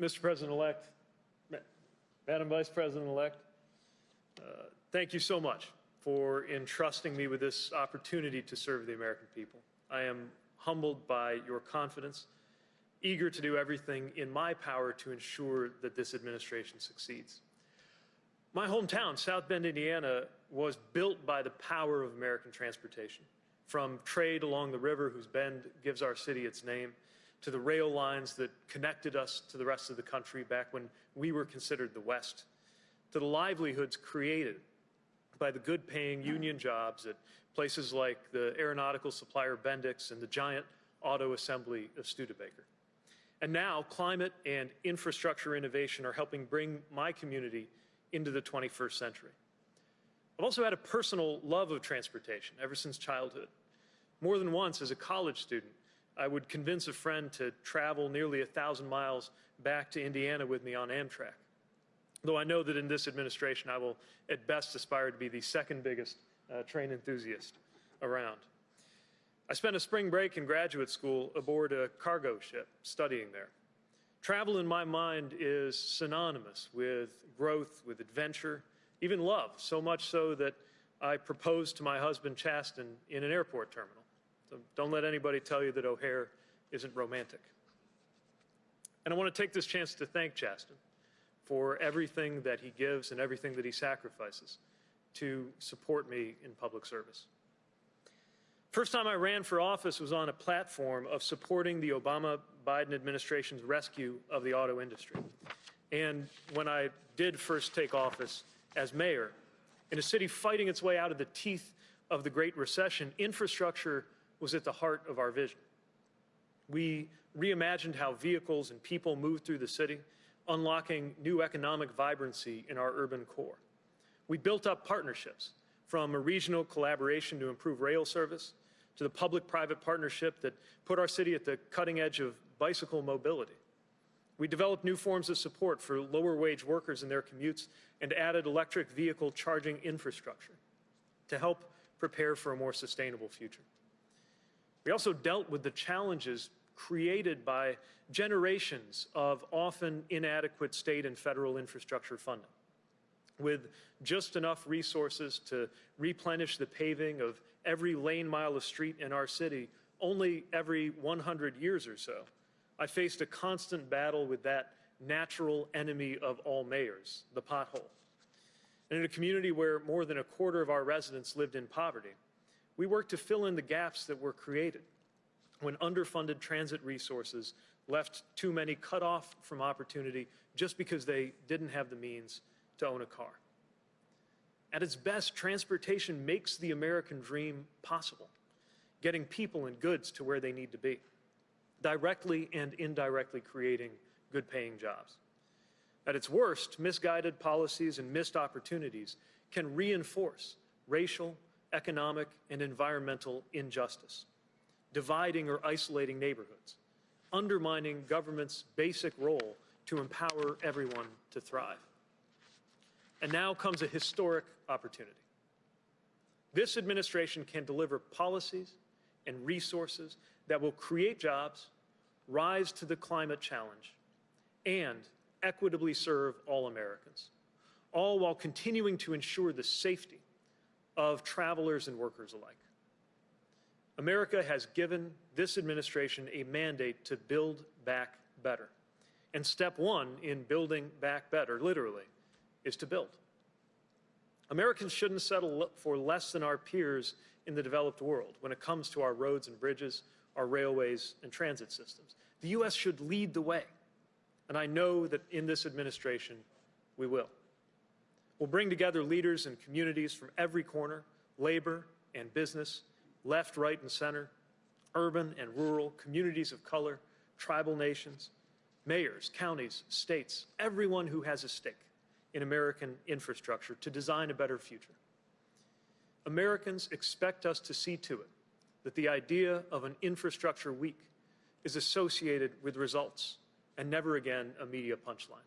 Mr. President-elect, Madam Vice President-elect, uh, thank you so much for entrusting me with this opportunity to serve the American people. I am humbled by your confidence, eager to do everything in my power to ensure that this administration succeeds. My hometown, South Bend, Indiana, was built by the power of American transportation. From trade along the river, whose bend gives our city its name, to the rail lines that connected us to the rest of the country back when we were considered the West, to the livelihoods created by the good paying union jobs at places like the aeronautical supplier Bendix and the giant auto assembly of Studebaker. And now, climate and infrastructure innovation are helping bring my community into the 21st century. I've also had a personal love of transportation ever since childhood. More than once, as a college student, I would convince a friend to travel nearly a thousand miles back to Indiana with me on Amtrak. Though I know that in this administration, I will at best aspire to be the second biggest uh, train enthusiast around. I spent a spring break in graduate school aboard a cargo ship studying there. Travel in my mind is synonymous with growth, with adventure, even love, so much so that I proposed to my husband Chasten in an airport terminal. So don't let anybody tell you that O'Hare isn't romantic. And I want to take this chance to thank Chasten for everything that he gives and everything that he sacrifices to support me in public service. First time I ran for office was on a platform of supporting the Obama Biden administration's rescue of the auto industry. And when I did first take office as mayor, in a city fighting its way out of the teeth of the Great Recession, infrastructure was at the heart of our vision. We reimagined how vehicles and people moved through the city, unlocking new economic vibrancy in our urban core. We built up partnerships from a regional collaboration to improve rail service to the public-private partnership that put our city at the cutting edge of bicycle mobility. We developed new forms of support for lower wage workers in their commutes and added electric vehicle charging infrastructure to help prepare for a more sustainable future. We also dealt with the challenges created by generations of often inadequate state and federal infrastructure funding. With just enough resources to replenish the paving of every lane mile of street in our city only every 100 years or so, I faced a constant battle with that natural enemy of all mayors, the pothole. And in a community where more than a quarter of our residents lived in poverty, we work to fill in the gaps that were created when underfunded transit resources left too many cut off from opportunity just because they didn't have the means to own a car. At its best, transportation makes the American dream possible, getting people and goods to where they need to be, directly and indirectly creating good paying jobs. At its worst, misguided policies and missed opportunities can reinforce racial, economic, and environmental injustice, dividing or isolating neighborhoods, undermining government's basic role to empower everyone to thrive. And now comes a historic opportunity. This administration can deliver policies and resources that will create jobs, rise to the climate challenge, and equitably serve all Americans, all while continuing to ensure the safety of travelers and workers alike. America has given this administration a mandate to build back better. And step one in building back better, literally, is to build. Americans shouldn't settle for less than our peers in the developed world when it comes to our roads and bridges, our railways and transit systems. The U.S. should lead the way. And I know that in this administration, we will. We'll bring together leaders and communities from every corner, labor and business, left, right, and center, urban and rural, communities of color, tribal nations, mayors, counties, states, everyone who has a stake in American infrastructure to design a better future. Americans expect us to see to it that the idea of an infrastructure week is associated with results and never again a media punchline.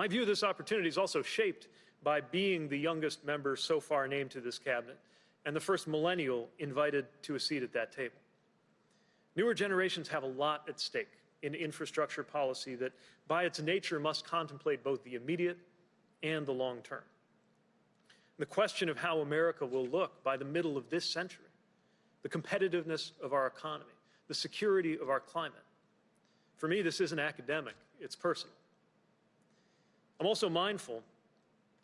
My view of this opportunity is also shaped by being the youngest member so far named to this cabinet and the first millennial invited to a seat at that table. Newer generations have a lot at stake in infrastructure policy that, by its nature, must contemplate both the immediate and the long term. The question of how America will look by the middle of this century, the competitiveness of our economy, the security of our climate. For me, this isn't academic, it's personal. I'm also mindful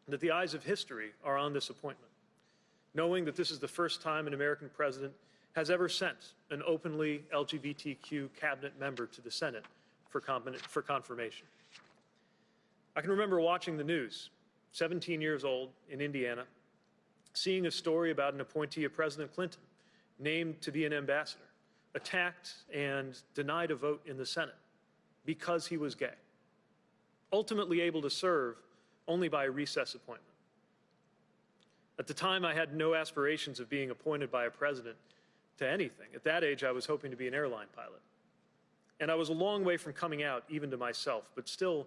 that the eyes of history are on this appointment, knowing that this is the first time an American president has ever sent an openly LGBTQ cabinet member to the Senate for, for confirmation. I can remember watching the news, 17 years old in Indiana, seeing a story about an appointee of President Clinton named to be an ambassador, attacked and denied a vote in the Senate because he was gay, ultimately able to serve only by a recess appointment. At the time, I had no aspirations of being appointed by a president to anything. At that age, I was hoping to be an airline pilot. And I was a long way from coming out, even to myself, but still,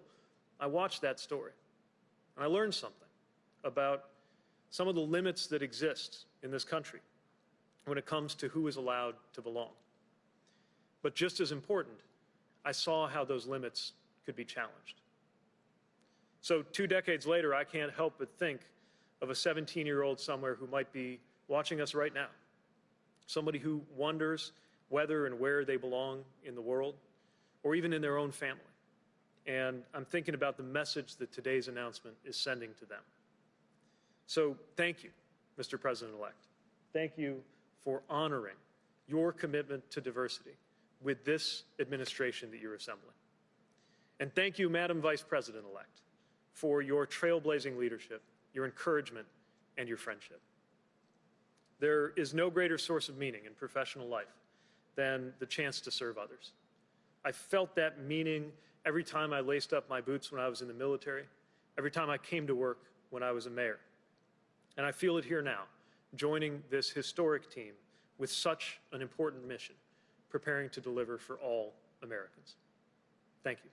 I watched that story. And I learned something about some of the limits that exist in this country when it comes to who is allowed to belong. But just as important, I saw how those limits could be challenged. So two decades later, I can't help but think of a 17-year-old somewhere who might be watching us right now, somebody who wonders whether and where they belong in the world, or even in their own family. And I'm thinking about the message that today's announcement is sending to them. So thank you, Mr. President-elect. Thank you for honoring your commitment to diversity with this administration that you're assembling. And thank you, Madam Vice President-elect, for your trailblazing leadership, your encouragement, and your friendship. There is no greater source of meaning in professional life than the chance to serve others. I felt that meaning every time I laced up my boots when I was in the military, every time I came to work when I was a mayor. And I feel it here now, joining this historic team with such an important mission, preparing to deliver for all Americans. Thank you.